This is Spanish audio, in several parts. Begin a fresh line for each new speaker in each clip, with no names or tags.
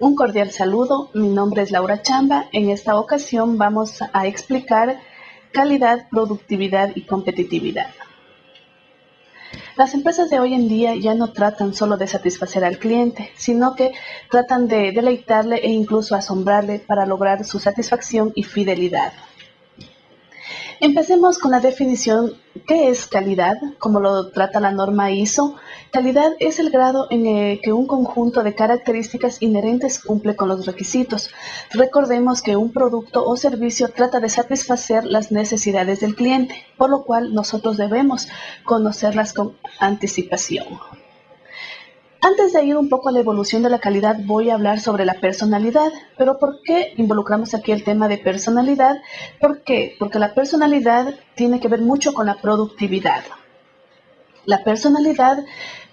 Un cordial saludo, mi nombre es Laura Chamba. En esta ocasión vamos a explicar calidad, productividad y competitividad. Las empresas de hoy en día ya no tratan solo de satisfacer al cliente, sino que tratan de deleitarle e incluso asombrarle para lograr su satisfacción y fidelidad. Empecemos con la definición. ¿Qué es calidad? Como lo trata la norma ISO. Calidad es el grado en el que un conjunto de características inherentes cumple con los requisitos. Recordemos que un producto o servicio trata de satisfacer las necesidades del cliente, por lo cual nosotros debemos conocerlas con anticipación. Antes de ir un poco a la evolución de la calidad, voy a hablar sobre la personalidad. Pero ¿por qué involucramos aquí el tema de personalidad? ¿Por qué? Porque la personalidad tiene que ver mucho con la productividad. La personalidad,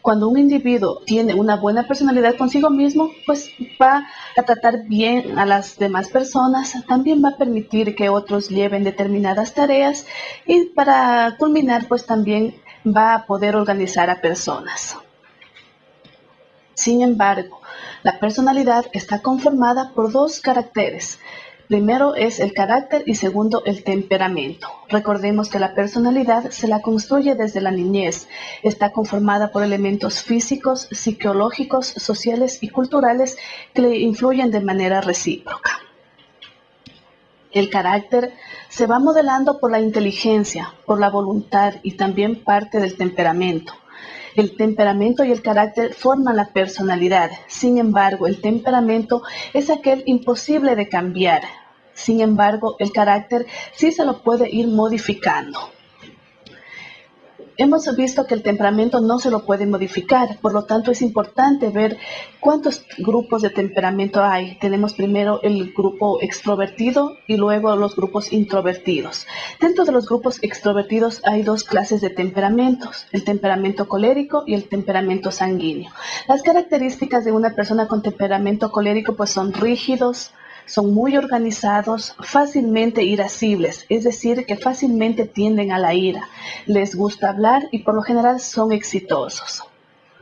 cuando un individuo tiene una buena personalidad consigo mismo, pues va a tratar bien a las demás personas, también va a permitir que otros lleven determinadas tareas y para culminar, pues también va a poder organizar a personas. Sin embargo, la personalidad está conformada por dos caracteres. Primero es el carácter y segundo el temperamento. Recordemos que la personalidad se la construye desde la niñez. Está conformada por elementos físicos, psicológicos, sociales y culturales que le influyen de manera recíproca. El carácter se va modelando por la inteligencia, por la voluntad y también parte del temperamento. El temperamento y el carácter forman la personalidad. Sin embargo, el temperamento es aquel imposible de cambiar. Sin embargo, el carácter sí se lo puede ir modificando. Hemos visto que el temperamento no se lo puede modificar, por lo tanto es importante ver cuántos grupos de temperamento hay. Tenemos primero el grupo extrovertido y luego los grupos introvertidos. Dentro de los grupos extrovertidos hay dos clases de temperamentos, el temperamento colérico y el temperamento sanguíneo. Las características de una persona con temperamento colérico pues son rígidos, son muy organizados, fácilmente irascibles, es decir, que fácilmente tienden a la ira. Les gusta hablar y por lo general son exitosos.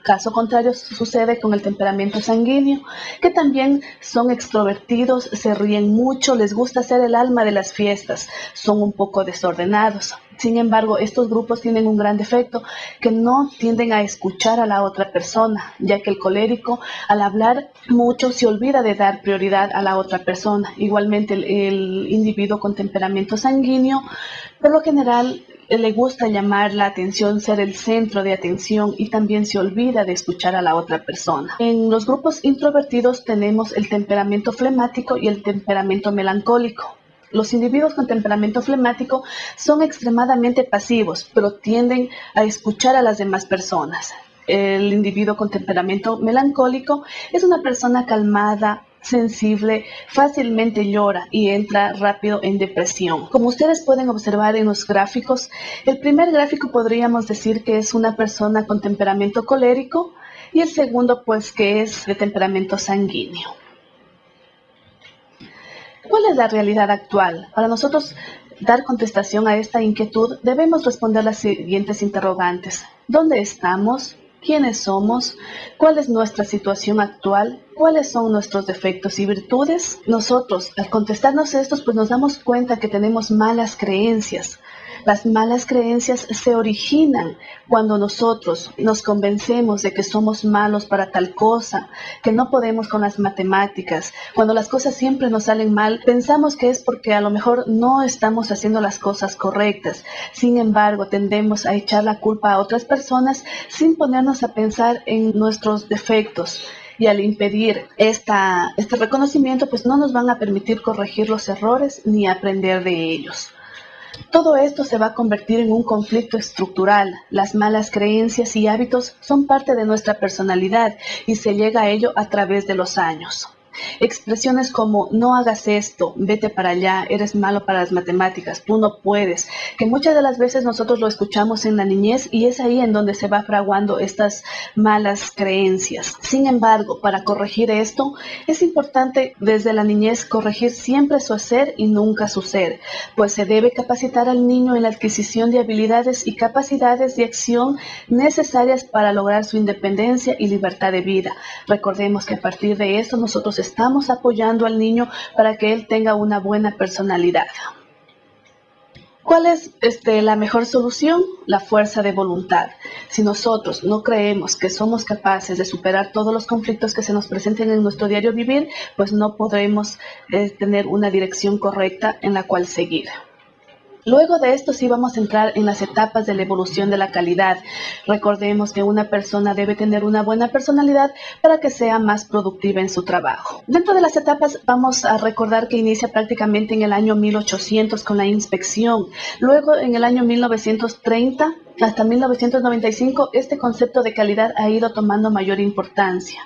Caso contrario sucede con el temperamento sanguíneo, que también son extrovertidos, se ríen mucho, les gusta ser el alma de las fiestas, son un poco desordenados. Sin embargo, estos grupos tienen un gran defecto, que no tienden a escuchar a la otra persona, ya que el colérico al hablar mucho se olvida de dar prioridad a la otra persona. Igualmente el, el individuo con temperamento sanguíneo, por lo general le gusta llamar la atención, ser el centro de atención y también se olvida de escuchar a la otra persona. En los grupos introvertidos tenemos el temperamento flemático y el temperamento melancólico. Los individuos con temperamento flemático son extremadamente pasivos, pero tienden a escuchar a las demás personas. El individuo con temperamento melancólico es una persona calmada, sensible, fácilmente llora y entra rápido en depresión. Como ustedes pueden observar en los gráficos, el primer gráfico podríamos decir que es una persona con temperamento colérico y el segundo pues que es de temperamento sanguíneo. ¿Cuál es la realidad actual? Para nosotros dar contestación a esta inquietud debemos responder las siguientes interrogantes. ¿Dónde estamos? Quiénes somos, cuál es nuestra situación actual, cuáles son nuestros defectos y virtudes. Nosotros, al contestarnos estos, pues nos damos cuenta que tenemos malas creencias, las malas creencias se originan cuando nosotros nos convencemos de que somos malos para tal cosa, que no podemos con las matemáticas. Cuando las cosas siempre nos salen mal, pensamos que es porque a lo mejor no estamos haciendo las cosas correctas. Sin embargo, tendemos a echar la culpa a otras personas sin ponernos a pensar en nuestros defectos y al impedir esta, este reconocimiento, pues no nos van a permitir corregir los errores ni aprender de ellos. Todo esto se va a convertir en un conflicto estructural. Las malas creencias y hábitos son parte de nuestra personalidad y se llega a ello a través de los años. Expresiones como no hagas esto, vete para allá, eres malo para las matemáticas, tú no puedes, que muchas de las veces nosotros lo escuchamos en la niñez y es ahí en donde se va fraguando estas malas creencias. Sin embargo, para corregir esto, es importante desde la niñez corregir siempre su hacer y nunca su ser, pues se debe capacitar al niño en la adquisición de habilidades y capacidades de acción necesarias para lograr su independencia y libertad de vida. Recordemos que a partir de esto nosotros estamos apoyando al niño para que él tenga una buena personalidad. ¿Cuál es este, la mejor solución? La fuerza de voluntad. Si nosotros no creemos que somos capaces de superar todos los conflictos que se nos presenten en nuestro diario vivir, pues no podremos eh, tener una dirección correcta en la cual seguir. Luego de esto sí vamos a entrar en las etapas de la evolución de la calidad. Recordemos que una persona debe tener una buena personalidad para que sea más productiva en su trabajo. Dentro de las etapas vamos a recordar que inicia prácticamente en el año 1800 con la inspección. Luego en el año 1930 hasta 1995 este concepto de calidad ha ido tomando mayor importancia.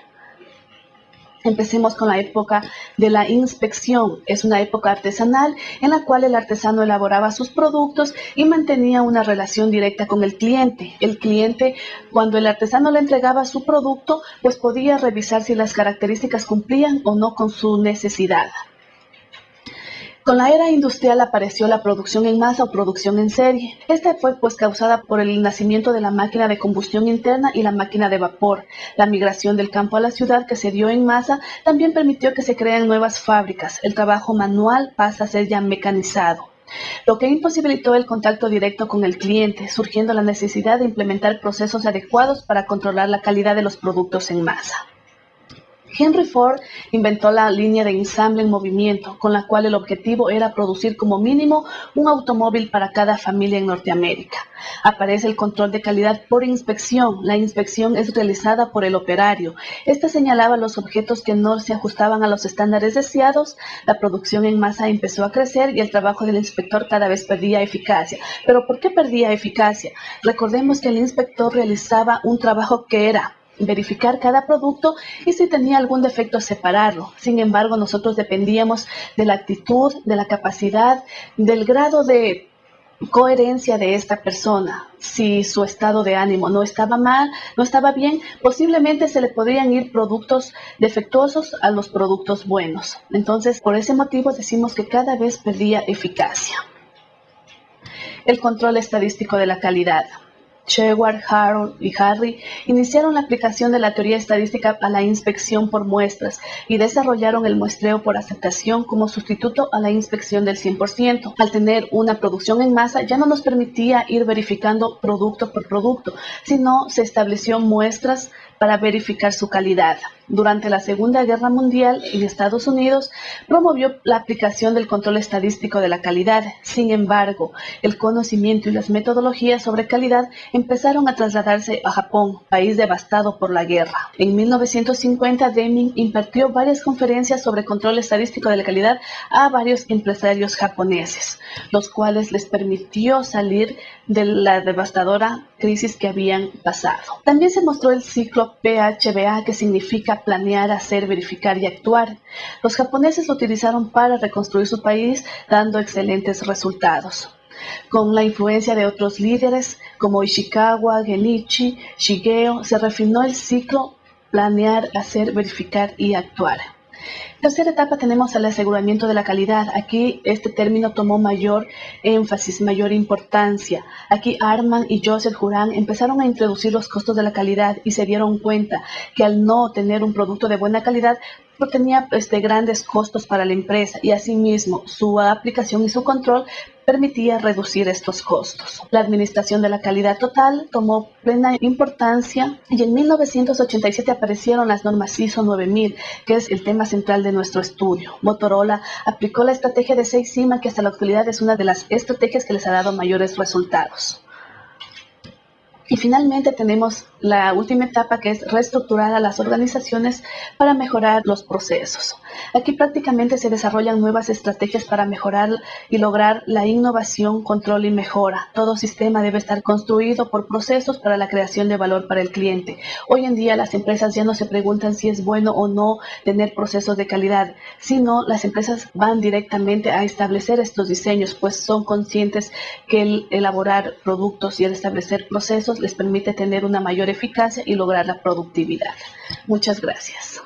Empecemos con la época de la inspección. Es una época artesanal en la cual el artesano elaboraba sus productos y mantenía una relación directa con el cliente. El cliente, cuando el artesano le entregaba su producto, pues podía revisar si las características cumplían o no con su necesidad. Con la era industrial apareció la producción en masa o producción en serie. Esta fue pues causada por el nacimiento de la máquina de combustión interna y la máquina de vapor. La migración del campo a la ciudad que se dio en masa también permitió que se creen nuevas fábricas. El trabajo manual pasa a ser ya mecanizado lo que imposibilitó el contacto directo con el cliente, surgiendo la necesidad de implementar procesos adecuados para controlar la calidad de los productos en masa. Henry Ford inventó la línea de ensamble en movimiento, con la cual el objetivo era producir como mínimo un automóvil para cada familia en Norteamérica. Aparece el control de calidad por inspección. La inspección es realizada por el operario. Este señalaba los objetos que no se ajustaban a los estándares deseados. La producción en masa empezó a crecer y el trabajo del inspector cada vez perdía eficacia. ¿Pero por qué perdía eficacia? Recordemos que el inspector realizaba un trabajo que era verificar cada producto y si tenía algún defecto separarlo. Sin embargo, nosotros dependíamos de la actitud, de la capacidad, del grado de coherencia de esta persona. Si su estado de ánimo no estaba mal, no estaba bien, posiblemente se le podrían ir productos defectuosos a los productos buenos. Entonces, por ese motivo decimos que cada vez perdía eficacia. El control estadístico de la calidad. Sheward, Harold y Harry iniciaron la aplicación de la teoría estadística a la inspección por muestras y desarrollaron el muestreo por aceptación como sustituto a la inspección del 100%. Al tener una producción en masa ya no nos permitía ir verificando producto por producto, sino se estableció muestras para verificar su calidad. Durante la Segunda Guerra Mundial en Estados Unidos promovió la aplicación del control estadístico de la calidad. Sin embargo, el conocimiento y las metodologías sobre calidad empezaron a trasladarse a Japón, país devastado por la guerra. En 1950, Deming impartió varias conferencias sobre control estadístico de la calidad a varios empresarios japoneses, los cuales les permitió salir de la devastadora crisis que habían pasado. También se mostró el ciclo PHBA, que significa planear, hacer, verificar y actuar. Los japoneses lo utilizaron para reconstruir su país, dando excelentes resultados. Con la influencia de otros líderes como Ishikawa, Genichi, Shigeo, se refinó el ciclo planear, hacer, verificar y actuar. Tercera etapa tenemos el aseguramiento de la calidad. Aquí este término tomó mayor énfasis, mayor importancia. Aquí Arman y Joseph Juran empezaron a introducir los costos de la calidad y se dieron cuenta que al no tener un producto de buena calidad, tenía este, grandes costos para la empresa y asimismo su aplicación y su control permitía reducir estos costos. La administración de la calidad total tomó plena importancia y en 1987 aparecieron las normas ISO 9000, que es el tema central de nuestro estudio. Motorola aplicó la estrategia de 6 Sigma, que hasta la actualidad es una de las estrategias que les ha dado mayores resultados. Y finalmente tenemos la última etapa que es reestructurar a las organizaciones para mejorar los procesos. Aquí prácticamente se desarrollan nuevas estrategias para mejorar y lograr la innovación, control y mejora. Todo sistema debe estar construido por procesos para la creación de valor para el cliente. Hoy en día las empresas ya no se preguntan si es bueno o no tener procesos de calidad, sino las empresas van directamente a establecer estos diseños, pues son conscientes que el elaborar productos y el establecer procesos les permite tener una mayor eficacia y lograr la productividad. Muchas gracias.